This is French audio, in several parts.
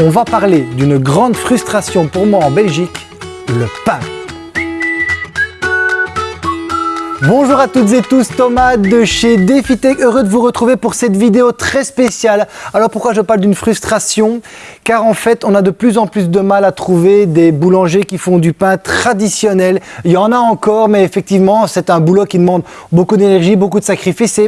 on va parler d'une grande frustration pour moi en Belgique, le pain. Bonjour à toutes et tous, Thomas de chez DefiTech, heureux de vous retrouver pour cette vidéo très spéciale. Alors pourquoi je parle d'une frustration? Car en fait, on a de plus en plus de mal à trouver des boulangers qui font du pain traditionnel. Il y en a encore, mais effectivement, c'est un boulot qui demande beaucoup d'énergie, beaucoup de sacrifices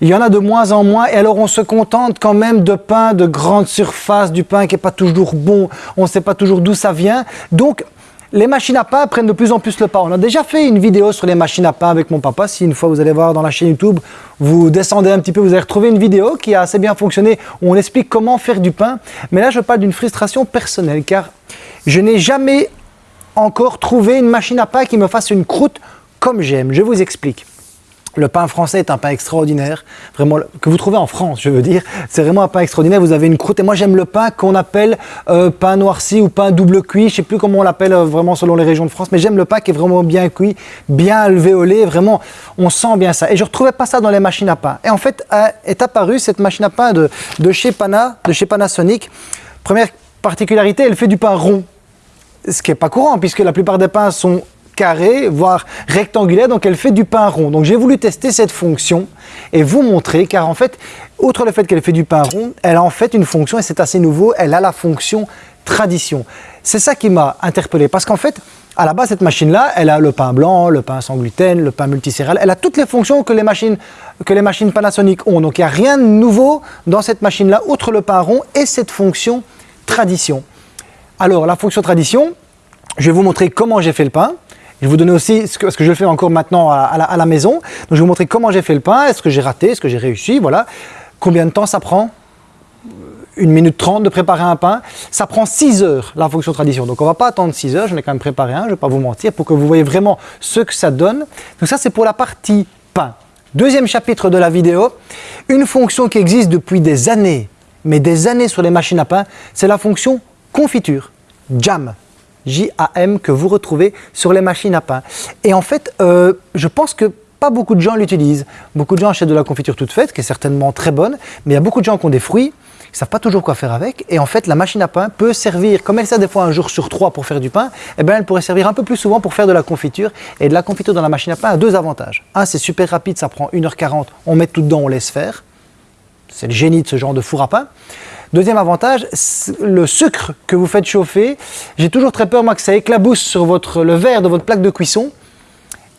il y en a de moins en moins et alors on se contente quand même de pain de grande surface, du pain qui n'est pas toujours bon, on ne sait pas toujours d'où ça vient. Donc les machines à pain prennent de plus en plus le pas. On a déjà fait une vidéo sur les machines à pain avec mon papa. Si une fois vous allez voir dans la chaîne YouTube, vous descendez un petit peu, vous allez retrouver une vidéo qui a assez bien fonctionné où on explique comment faire du pain. Mais là, je parle d'une frustration personnelle car je n'ai jamais encore trouvé une machine à pain qui me fasse une croûte comme j'aime. Je vous explique. Le pain français est un pain extraordinaire, vraiment que vous trouvez en France, je veux dire. C'est vraiment un pain extraordinaire. Vous avez une croûte et moi j'aime le pain qu'on appelle euh, pain noirci ou pain double cuit. Je sais plus comment on l'appelle euh, vraiment selon les régions de France, mais j'aime le pain qui est vraiment bien cuit, bien alvéolé. Vraiment, on sent bien ça. Et je retrouvais pas ça dans les machines à pain. Et en fait, est apparue cette machine à pain de, chez Pana, de chez Panasonic. Première particularité, elle fait du pain rond ce qui n'est pas courant puisque la plupart des pains sont carré, voire rectangulaire, donc elle fait du pain rond. Donc j'ai voulu tester cette fonction et vous montrer, car en fait, outre le fait qu'elle fait du pain rond, elle a en fait une fonction, et c'est assez nouveau, elle a la fonction tradition. C'est ça qui m'a interpellé, parce qu'en fait, à la base, cette machine-là, elle a le pain blanc, le pain sans gluten, le pain multicéréal, elle a toutes les fonctions que les machines, que les machines Panasonic ont. Donc il n'y a rien de nouveau dans cette machine-là, outre le pain rond et cette fonction tradition. Alors la fonction tradition, je vais vous montrer comment j'ai fait le pain. Je vais vous donner aussi ce que, je fais encore maintenant à, la, maison. Je vais vous montrer comment j'ai fait le pain, est-ce que j'ai raté, est-ce que j'ai réussi, voilà. Combien de temps ça prend? Une minute trente de préparer un pain. Ça prend 6 heures, la fonction tradition. Donc on ne va pas attendre 6 heures, j'en ai quand même préparé un, je ne vais pas vous mentir, pour que vous voyez vraiment ce que ça donne. Donc ça, c'est pour la partie pain. Deuxième chapitre de la vidéo, une fonction qui existe depuis des années, mais des années sur les machines à pain, c'est la fonction confiture, jam. J-A-M, que vous retrouvez sur les machines à pain. Et en fait, euh, je pense que pas beaucoup de gens l'utilisent. Beaucoup de gens achètent de la confiture toute faite, qui est certainement très bonne, mais il y a beaucoup de gens qui ont des fruits, qui ne savent pas toujours quoi faire avec. Et en fait, la machine à pain peut servir, comme elle sert des fois un jour sur trois pour faire du pain, eh bien, elle pourrait servir un peu plus souvent pour faire de la confiture. Et de la confiture dans la machine à pain a deux avantages. Un, c'est super rapide, ça prend 1h40, on met tout dedans, on laisse faire. C'est le génie de ce genre de four à pain. Deuxième avantage, le sucre que vous faites chauffer, j'ai toujours très peur moi que ça éclabousse sur le verre de votre plaque de cuisson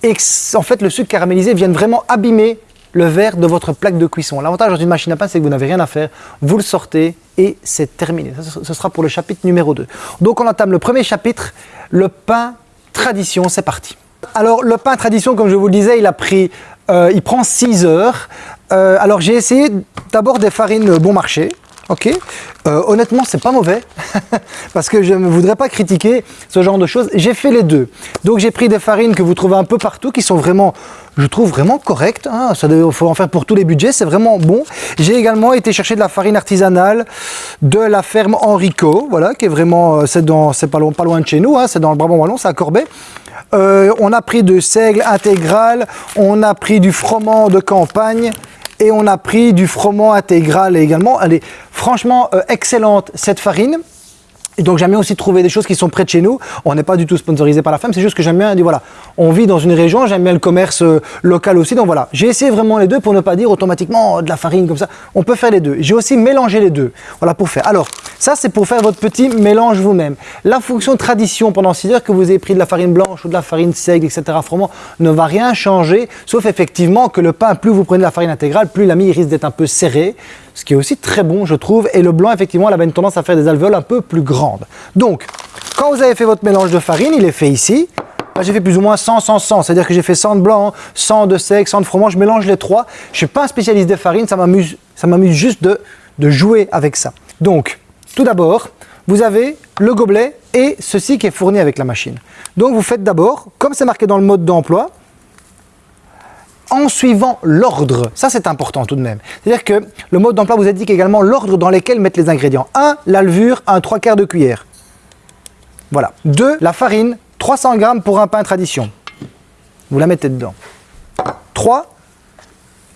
et que en fait le sucre caramélisé vienne vraiment abîmer le verre de votre plaque de cuisson. L'avantage dans une machine à pain, c'est que vous n'avez rien à faire, vous le sortez et c'est terminé. ce sera pour le chapitre numéro 2. Donc on entame le premier chapitre, le pain tradition, c'est parti. Alors le pain tradition, comme je vous le disais, il a pris, euh, il prend 6 heures. Euh, alors j'ai essayé d'abord des farines bon marché, Ok, euh, honnêtement c'est pas mauvais parce que je ne voudrais pas critiquer ce genre de choses. J'ai fait les deux. Donc j'ai pris des farines que vous trouvez un peu partout qui sont vraiment, je trouve vraiment correctes. Hein. Il faut en faire pour tous les budgets, c'est vraiment bon. J'ai également été chercher de la farine artisanale de la ferme Enrico, voilà, qui est vraiment, euh, c'est pas, loin, pas loin de chez nous, hein. c'est dans le Brabant Wallon, c'est à Corbet. Euh, on a pris de seigle intégral, on a pris du froment de campagne, et on a pris du froment intégral également. Elle est franchement euh, excellente cette farine. Donc j'aime bien aussi trouver des choses qui sont près de chez nous. On n'est pas du tout sponsorisé par la femme, c'est juste que j'aime bien dire voilà, on vit dans une région, j'aime bien le commerce euh, local aussi. Donc voilà, j'ai essayé vraiment les deux pour ne pas dire automatiquement oh, de la farine comme ça. On peut faire les deux. J'ai aussi mélangé les deux. Voilà pour faire. Alors ça c'est pour faire votre petit mélange vous-même. La fonction tradition pendant 6 heures que vous ayez pris de la farine blanche ou de la farine seigle, etc. Froment ne va rien changer, sauf effectivement que le pain, plus vous prenez de la farine intégrale, plus la mie risque d'être un peu serrée ce qui est aussi très bon, je trouve. Et le blanc, effectivement, elle avait une tendance à faire des alvéoles un peu plus grandes. Donc, quand vous avez fait votre mélange de farine, il est fait ici. J'ai fait plus ou moins 100, 100, 100. C'est-à-dire que j'ai fait 100 de blanc, 100 de sec, 100 de fromage. Je mélange les trois. Je ne suis pas un spécialiste des farines. Ça m'amuse juste de, de jouer avec ça. Donc, tout d'abord, vous avez le gobelet et ceci qui est fourni avec la machine. Donc, vous faites d'abord, comme c'est marqué dans le mode d'emploi, en suivant l'ordre. Ça, c'est important tout de même. C'est-à-dire que le mode d'emploi vous indique également l'ordre dans lequel mettre les ingrédients. 1. La levure, un 3 quarts de cuillère. Voilà. 2. La farine, 300 grammes pour un pain tradition. Vous la mettez dedans. 3.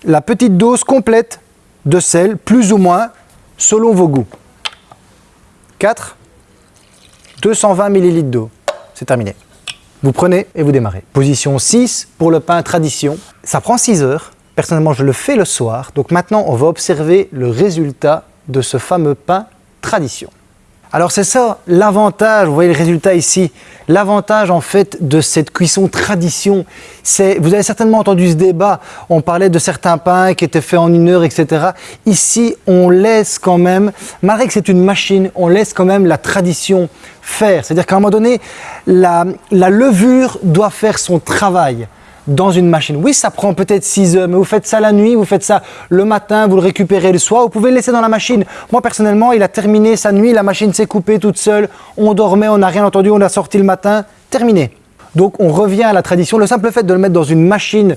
La petite dose complète de sel, plus ou moins, selon vos goûts. 4, 220 ml d'eau. C'est terminé. Vous prenez et vous démarrez. Position 6 pour le pain tradition. Ça prend 6 heures. Personnellement, je le fais le soir. Donc maintenant, on va observer le résultat de ce fameux pain tradition. Alors c'est ça l'avantage, vous voyez le résultat ici, l'avantage en fait de cette cuisson tradition, c'est, vous avez certainement entendu ce débat, on parlait de certains pains qui étaient faits en une heure, etc. Ici, on laisse quand même, malgré que c'est une machine, on laisse quand même la tradition faire. C'est-à-dire qu'à un moment donné, la levure doit faire son travail dans une machine. Oui, ça prend peut-être 6 heures, mais vous faites ça la nuit, vous faites ça le matin, vous le récupérez le soir, vous pouvez le laisser dans la machine. Moi, personnellement, il a terminé sa nuit, la machine s'est coupée toute seule, on dormait, on n'a rien entendu, on l'a sorti le matin, terminé. Donc, on revient à la tradition. Le simple fait de le mettre dans une machine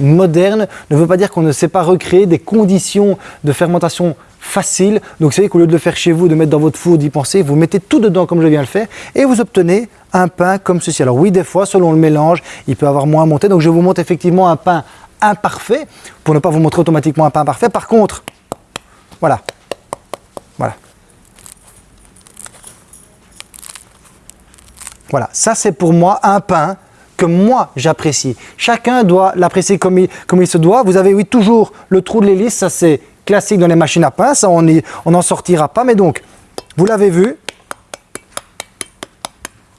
moderne ne veut pas dire qu'on ne sait pas recréer des conditions de fermentation facile. Donc, vous savez qu'au lieu de le faire chez vous, de mettre dans votre four, d'y penser, vous mettez tout dedans comme je viens de le faire et vous obtenez un pain comme ceci. Alors oui, des fois, selon le mélange, il peut avoir moins monté. Donc, je vous montre effectivement un pain imparfait pour ne pas vous montrer automatiquement un pain parfait. Par contre, voilà. Voilà. Voilà, ça c'est pour moi un pain que moi j'apprécie. Chacun doit l'apprécier comme il, comme il se doit. Vous avez oui toujours le trou de l'hélice, ça c'est classique dans les machines à pain, on n'en sortira pas. Mais donc, vous l'avez vu,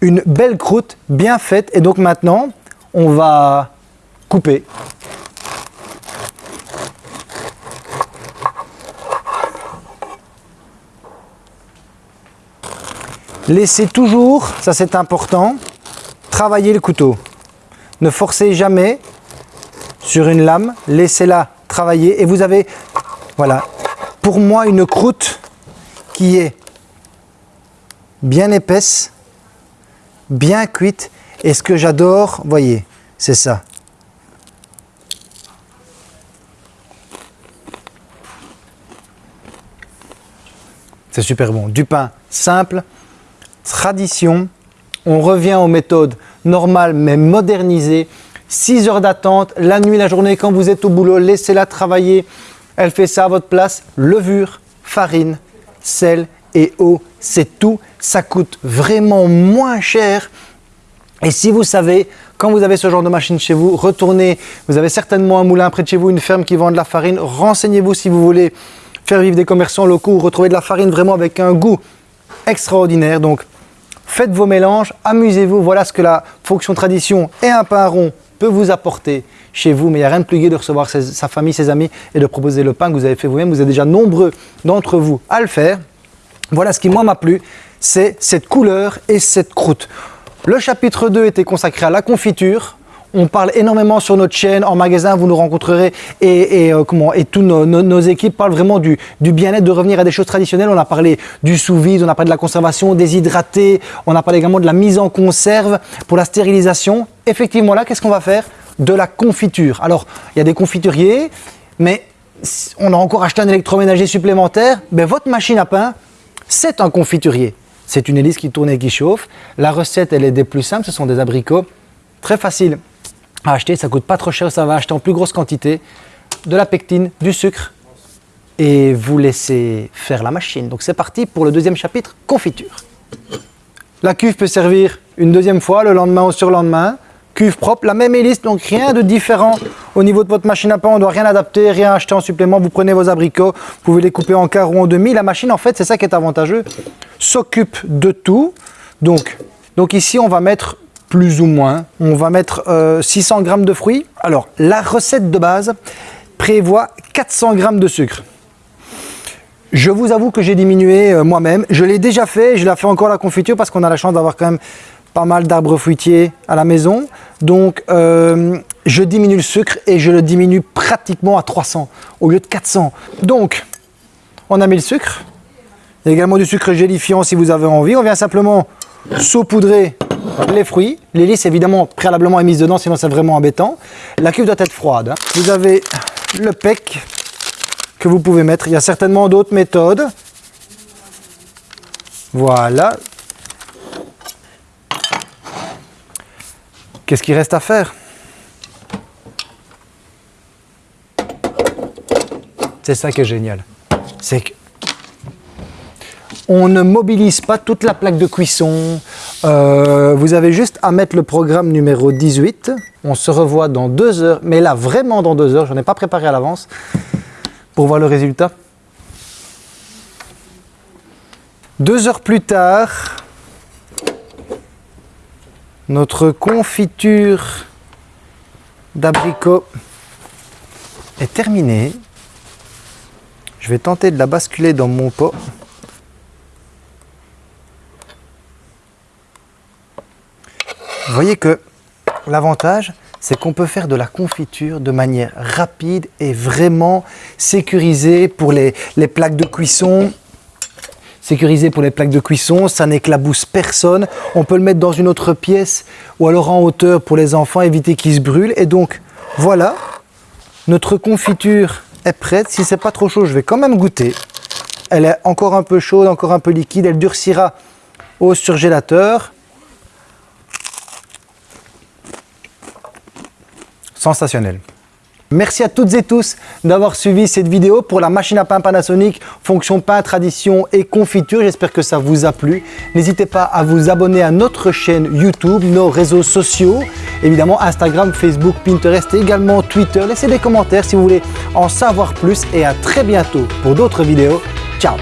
une belle croûte bien faite. Et donc maintenant, on va couper. Laissez toujours, ça c'est important, travailler le couteau. Ne forcez jamais sur une lame, laissez-la travailler et vous avez voilà. Pour moi, une croûte qui est bien épaisse, bien cuite. Et ce que j'adore, voyez, c'est ça. C'est super bon. Du pain simple, tradition. On revient aux méthodes normales mais modernisées. 6 heures d'attente, la nuit, la journée, quand vous êtes au boulot, laissez-la travailler. Elle fait ça à votre place. Levure, farine, sel et eau, c'est tout. Ça coûte vraiment moins cher. Et si vous savez, quand vous avez ce genre de machine chez vous, retournez, vous avez certainement un moulin près de chez vous, une ferme qui vend de la farine, renseignez-vous si vous voulez faire vivre des commerçants locaux ou retrouver de la farine vraiment avec un goût extraordinaire. Donc, faites vos mélanges, amusez-vous, voilà ce que la fonction tradition et un pain rond peut vous apporter chez vous, mais il n'y a rien de plus gai de recevoir sa famille, ses amis et de proposer le pain que vous avez fait vous-même. Vous êtes déjà nombreux d'entre vous à le faire. Voilà ce qui moi m'a plu, c'est cette couleur et cette croûte. Le chapitre 2 était consacré à la confiture. On parle énormément sur notre chaîne, en magasin, vous nous rencontrerez et, et, euh, comment, et toutes nos, équipes parlent vraiment du, bien-être, de revenir à des choses traditionnelles. On a parlé du sous-vide, on a parlé de la conservation, des hydratés, on a parlé également de la mise en conserve pour la stérilisation. Effectivement là, qu'est-ce qu'on va faire? De la confiture. Alors, il y a des confituriers, mais on a encore acheté un électroménager supplémentaire. Ben, votre machine à pain, c'est un confiturier. C'est une hélice qui tourne et qui chauffe. La recette, elle est des plus simples. Ce sont des abricots très faciles à acheter. Ça coûte pas trop cher. Ça va acheter en plus grosse quantité. De la pectine, du sucre. Et vous laissez faire la machine. Donc c'est parti pour le deuxième chapitre, confiture. La cuve peut servir une deuxième fois, le lendemain ou sur le lendemain cuve propre, la même hélice, donc rien de différent au niveau de votre machine à pain, on doit rien adapter, rien acheter en supplément, vous prenez vos abricots, vous pouvez les couper en quart ou en demi, la machine en fait, c'est ça qui est avantageux, s'occupe de tout, donc, donc ici on va mettre plus ou moins, on va mettre 600 euh, g de fruits, alors la recette de base prévoit 400 g de sucre, je vous avoue que j'ai diminué euh, moi-même. Je l'ai déjà fait, je l'ai fait encore la confiture parce qu'on a la chance d'avoir quand même pas mal d'arbres fruitiers à la maison. Donc, euh, je diminue le sucre et je le diminue pratiquement à 300 au lieu de 400. Donc, on a mis le sucre. Il y a également du sucre gélifiant si vous avez envie. On vient simplement saupoudrer les fruits. L'hélice, évidemment, préalablement est mise dedans, sinon c'est vraiment embêtant. La cuve doit être froide. Vous avez le pec que vous pouvez mettre. Il y a certainement d'autres méthodes. Voilà, Qu'est-ce qu'il reste à faire? C'est ça qui est génial. C'est que On ne mobilise pas toute la plaque de cuisson. Euh, vous avez juste à mettre le programme numéro 18. On se revoit dans deux heures, mais là vraiment dans deux heures, je n'en ai pas préparé à l'avance pour voir le résultat. Deux heures plus tard, notre confiture d'abricot est terminée. Je vais tenter de la basculer dans mon pot. Vous voyez que l'avantage, c'est qu'on peut faire de la confiture de manière rapide et vraiment sécurisée pour les, plaques de cuisson sécurisé pour les plaques de cuisson, ça n'éclabousse personne. On peut le mettre dans une autre pièce ou alors en hauteur pour les enfants, éviter qu'ils se brûlent. Et donc, voilà, notre confiture est prête. Si c'est pas trop chaud, je vais quand même goûter. Elle est encore un peu chaude, encore un peu liquide. Elle durcira au surgélateur. Sensationnel. Merci à toutes et tous d'avoir suivi cette vidéo pour la machine à pain Panasonic, fonction pain, tradition et confiture. J'espère que ça vous a plu. N'hésitez pas à vous abonner à notre chaîne YouTube, nos réseaux sociaux, évidemment Instagram, Facebook, Pinterest et également Twitter. Laissez des commentaires si vous voulez en savoir plus et à très bientôt pour d'autres vidéos. Ciao